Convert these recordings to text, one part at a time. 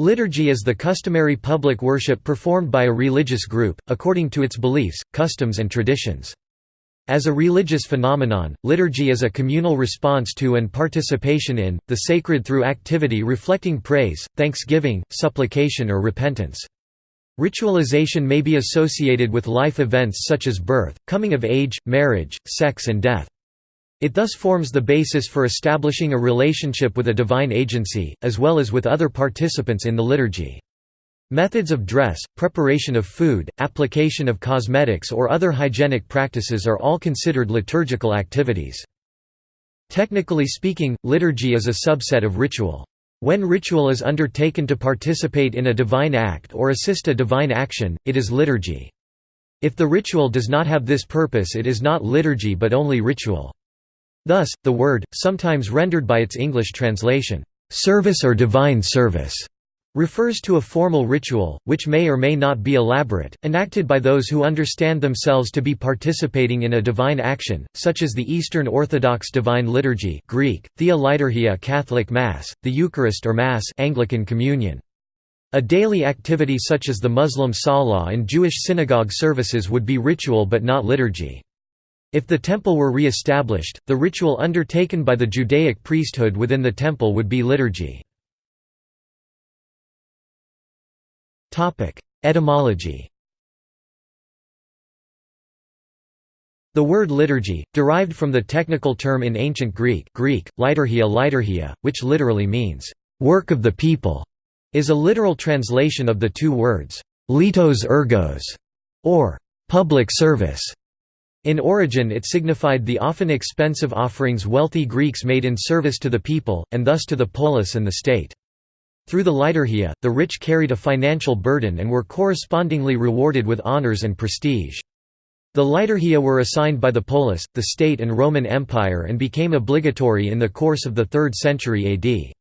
Liturgy is the customary public worship performed by a religious group, according to its beliefs, customs and traditions. As a religious phenomenon, liturgy is a communal response to and participation in, the sacred through activity reflecting praise, thanksgiving, supplication or repentance. Ritualization may be associated with life events such as birth, coming of age, marriage, sex and death. It thus forms the basis for establishing a relationship with a divine agency, as well as with other participants in the liturgy. Methods of dress, preparation of food, application of cosmetics or other hygienic practices are all considered liturgical activities. Technically speaking, liturgy is a subset of ritual. When ritual is undertaken to participate in a divine act or assist a divine action, it is liturgy. If the ritual does not have this purpose it is not liturgy but only ritual. Thus, the word, sometimes rendered by its English translation, "'service or divine service' refers to a formal ritual, which may or may not be elaborate, enacted by those who understand themselves to be participating in a divine action, such as the Eastern Orthodox Divine Liturgy Greek, Thea Liturgia Catholic Mass, the Eucharist or Mass Anglican Communion. A daily activity such as the Muslim Salah and Jewish synagogue services would be ritual but not liturgy. If the temple were re-established, the ritual undertaken by the Judaic priesthood within the temple would be liturgy. Etymology The word liturgy, derived from the technical term in ancient Greek, Greek liturgia liturgia, which literally means, "...work of the people", is a literal translation of the two words, "...litos ergos", or "...public service". In origin it signified the often expensive offerings wealthy Greeks made in service to the people, and thus to the polis and the state. Through the liturgia, the rich carried a financial burden and were correspondingly rewarded with honors and prestige. The liturgia were assigned by the polis, the state and Roman Empire and became obligatory in the course of the 3rd century AD.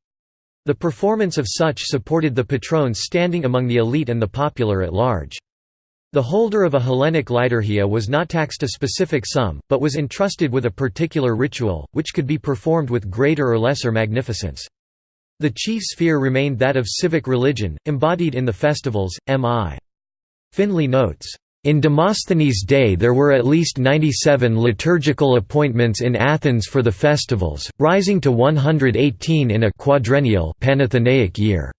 The performance of such supported the patrons standing among the elite and the popular at large. The holder of a Hellenic liturgia was not taxed a specific sum, but was entrusted with a particular ritual, which could be performed with greater or lesser magnificence. The chief sphere remained that of civic religion, embodied in the festivals. M.I. Finley notes, in Demosthenes' day there were at least 97 liturgical appointments in Athens for the festivals, rising to 118 in a quadrennial Panathenaic year.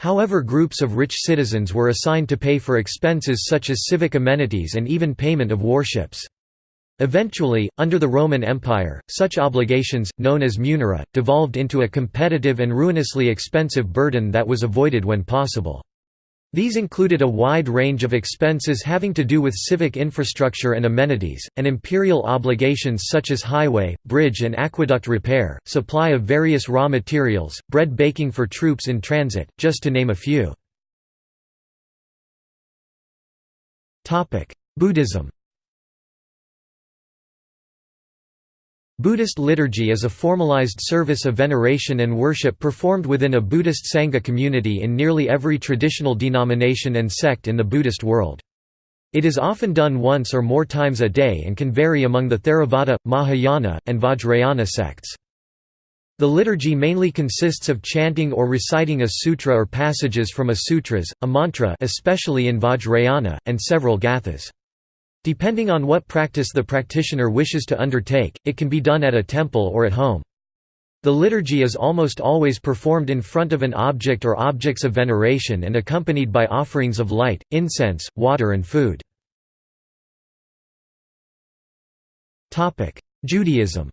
However groups of rich citizens were assigned to pay for expenses such as civic amenities and even payment of warships. Eventually, under the Roman Empire, such obligations, known as munera, devolved into a competitive and ruinously expensive burden that was avoided when possible. These included a wide range of expenses having to do with civic infrastructure and amenities, and imperial obligations such as highway, bridge and aqueduct repair, supply of various raw materials, bread baking for troops in transit, just to name a few. Buddhism Buddhist liturgy is a formalized service of veneration and worship performed within a Buddhist Sangha community in nearly every traditional denomination and sect in the Buddhist world. It is often done once or more times a day and can vary among the Theravada, Mahayana, and Vajrayana sects. The liturgy mainly consists of chanting or reciting a sutra or passages from a sutras, a mantra especially in Vajrayana, and several gathas. Depending on what practice the practitioner wishes to undertake, it can be done at a temple or at home. The liturgy is almost always performed in front of an object or objects of veneration and accompanied by offerings of light, incense, water and food. Judaism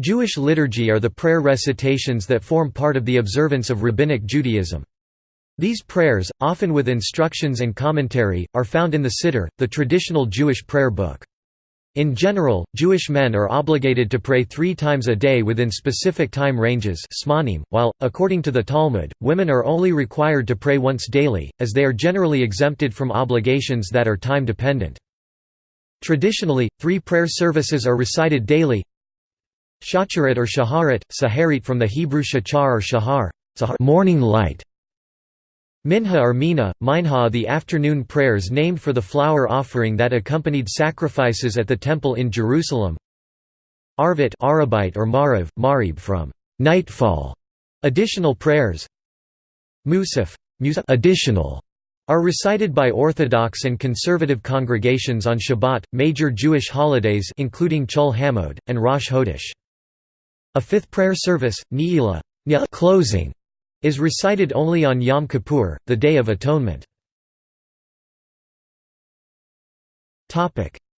Jewish liturgy are the prayer recitations that form part of the observance of Rabbinic Judaism. These prayers, often with instructions and commentary, are found in the Siddur, the traditional Jewish prayer book. In general, Jewish men are obligated to pray three times a day within specific time ranges while, according to the Talmud, women are only required to pray once daily, as they are generally exempted from obligations that are time-dependent. Traditionally, three prayer services are recited daily Shacharit or Shaharit, Saharit from the Hebrew shachar or shahar morning light", Minha or Mina, Minha the afternoon prayers named for the flour offering that accompanied sacrifices at the temple in Jerusalem. Arvit Arabite or Mariv, Marib from nightfall additional prayers Musaf Musaf additional are recited by Orthodox and conservative congregations on Shabbat, major Jewish holidays including Chol Hamoed, and Rosh Hodesh. A fifth prayer service, Ne'ilah closing, is recited only on Yom Kippur, the Day of Atonement.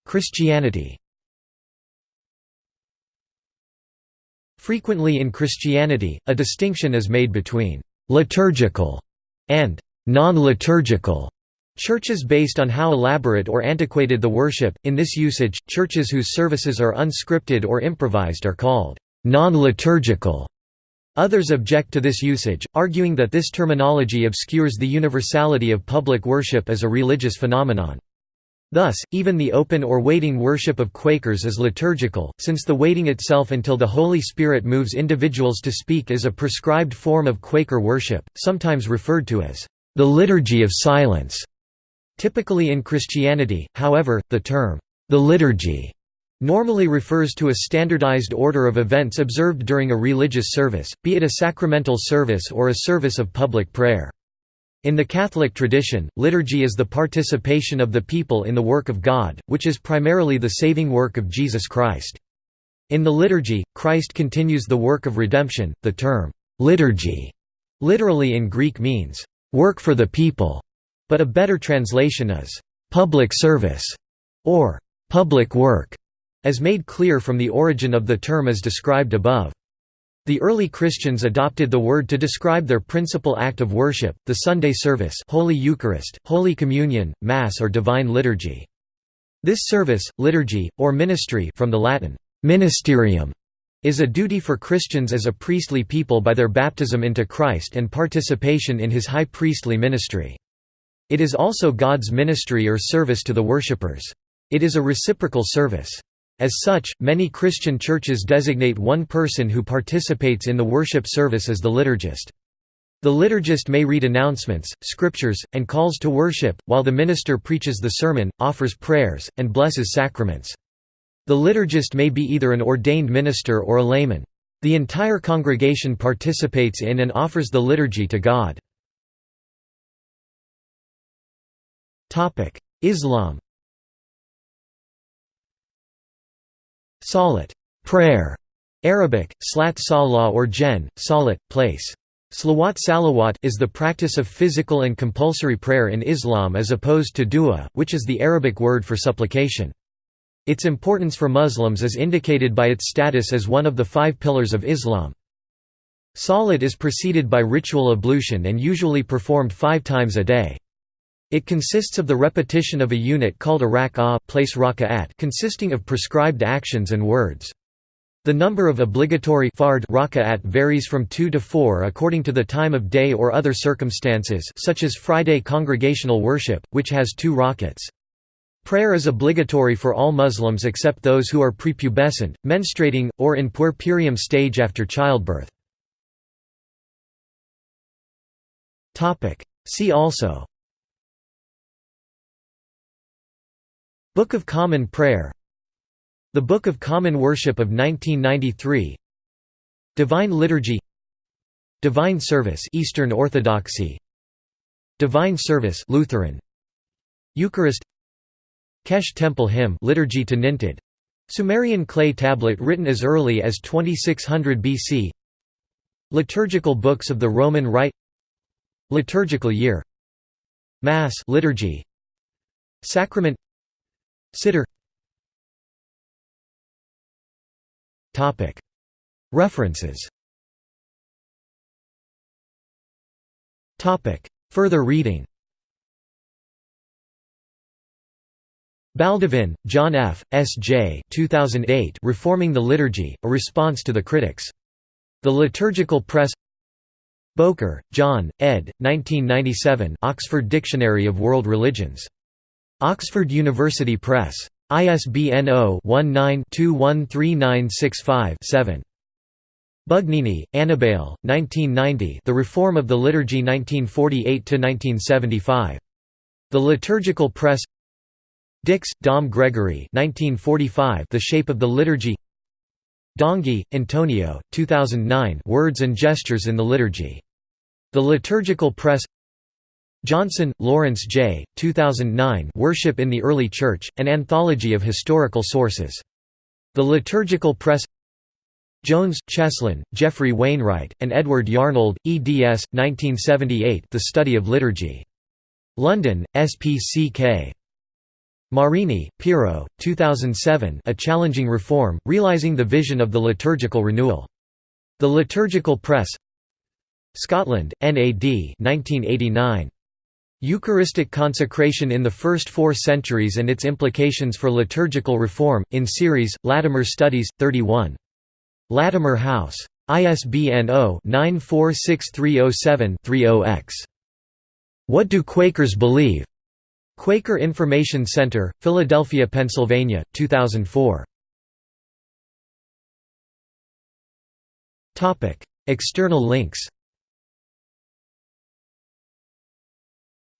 Christianity Frequently in Christianity, a distinction is made between «liturgical» and «non-liturgical» Churches based on how elaborate or antiquated the worship, in this usage, churches whose services are unscripted or improvised are called non-liturgical. Others object to this usage, arguing that this terminology obscures the universality of public worship as a religious phenomenon. Thus, even the open or waiting worship of Quakers is liturgical, since the waiting itself until the Holy Spirit moves individuals to speak is a prescribed form of Quaker worship, sometimes referred to as the liturgy of silence. Typically in Christianity, however, the term, the liturgy, normally refers to a standardized order of events observed during a religious service, be it a sacramental service or a service of public prayer. In the Catholic tradition, liturgy is the participation of the people in the work of God, which is primarily the saving work of Jesus Christ. In the liturgy, Christ continues the work of redemption. The term, liturgy, literally in Greek means, work for the people, but a better translation is, public service, or public work, as made clear from the origin of the term as described above. The early Christians adopted the word to describe their principal act of worship, the Sunday service Holy Eucharist, Holy Communion, Mass or Divine Liturgy. This service, liturgy, or ministry from the Latin, ministerium, is a duty for Christians as a priestly people by their baptism into Christ and participation in his high priestly ministry. It is also God's ministry or service to the worshippers. It is a reciprocal service. As such, many Christian churches designate one person who participates in the worship service as the liturgist. The liturgist may read announcements, scriptures, and calls to worship, while the minister preaches the sermon, offers prayers, and blesses sacraments. The liturgist may be either an ordained minister or a layman. The entire congregation participates in and offers the liturgy to God. Islam Salat prayer", Arabic, slat salah or jen, salat, place. Slawat salawat is the practice of physical and compulsory prayer in Islam as opposed to dua, which is the Arabic word for supplication. Its importance for Muslims is indicated by its status as one of the five pillars of Islam. Salat is preceded by ritual ablution and usually performed five times a day. It consists of the repetition of a unit called a rak'ah place raka'at consisting of prescribed actions and words. The number of obligatory fard raka'at varies from 2 to 4 according to the time of day or other circumstances such as Friday congregational worship, which has two rakats. Prayer is obligatory for all Muslims except those who are prepubescent, menstruating, or in puerperium stage after childbirth. See also Book of Common Prayer. The Book of Common Worship of 1993 Divine Liturgy. Divine Service Eastern Orthodoxy. Divine Service Lutheran. Eucharist. Kesh Temple Hymn Liturgy to Nintid Sumerian clay tablet written as early as 2600 BC Liturgical books of the Roman Rite. Liturgical year. Mass liturgy. Sacrament Siddur References Further reading Baldovin, John F., S. J. 2008 Reforming the Liturgy, A Response to the Critics. The Liturgical Press Bowker, John, ed. 1997 Oxford Dictionary of World Religions. Oxford University Press. ISBN 0-19-213965-7. Bugnini, Annibale, 1990 The Reform of the Liturgy 1948–1975. The Liturgical Press Dix, Dom Gregory 1945 The Shape of the Liturgy Donghi, Antonio, 2009 Words and Gestures in the Liturgy. The Liturgical Press Johnson, Lawrence J., 2009 Worship in the Early Church, an anthology of historical sources. The Liturgical Press Jones, Cheslyn, Geoffrey Wainwright, and Edward Yarnold, eds. 1978 The Study of Liturgy. London, SPCK. Marini, Piero, 2007 A Challenging Reform, Realising the Vision of the Liturgical Renewal. The Liturgical Press Scotland, NAD 1989. Eucharistic Consecration in the First Four Centuries and Its Implications for Liturgical Reform, in series, Latimer Studies, 31. Latimer House. ISBN 0-946307-30-X. What Do Quakers Believe? Quaker Information Center, Philadelphia, Pennsylvania, 2004. External links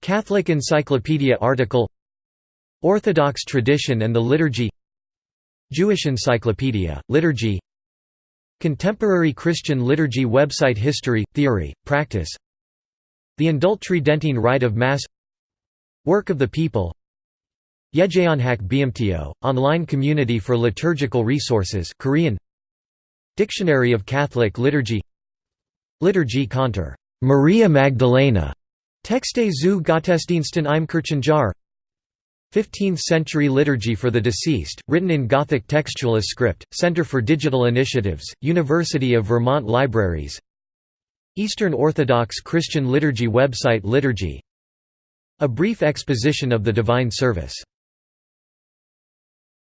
Catholic Encyclopedia article Orthodox Tradition and the Liturgy Jewish Encyclopedia, Liturgy Contemporary Christian Liturgy website History, Theory, Practice The Indultridentine Rite of Mass Work of the People Yejeonhak BMTO, online community for liturgical resources Korean Dictionary of Catholic Liturgy Liturgy Conter Maria Magdalena Texte zu Gottesdiensten im Kirchenjahr 15th-century liturgy for the deceased, written in Gothic textualist script, Center for Digital Initiatives, University of Vermont Libraries. Eastern Orthodox Christian Liturgy website Liturgy. A brief exposition of the Divine Service